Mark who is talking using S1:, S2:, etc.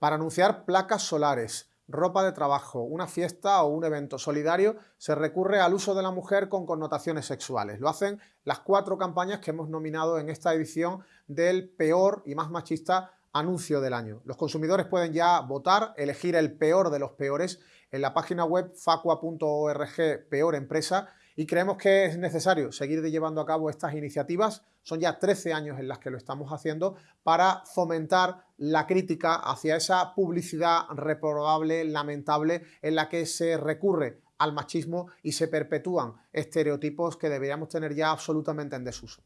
S1: Para anunciar placas solares, ropa de trabajo, una fiesta o un evento solidario, se recurre al uso de la mujer con connotaciones sexuales. Lo hacen las cuatro campañas que hemos nominado en esta edición del peor y más machista anuncio del año. Los consumidores pueden ya votar, elegir el peor de los peores en la página web facua.org peor empresa y creemos que es necesario seguir llevando a cabo estas iniciativas. Son ya 13 años en las que lo estamos haciendo para fomentar la crítica hacia esa publicidad reprobable, lamentable, en la que se recurre al machismo y se perpetúan estereotipos que deberíamos tener ya absolutamente en desuso.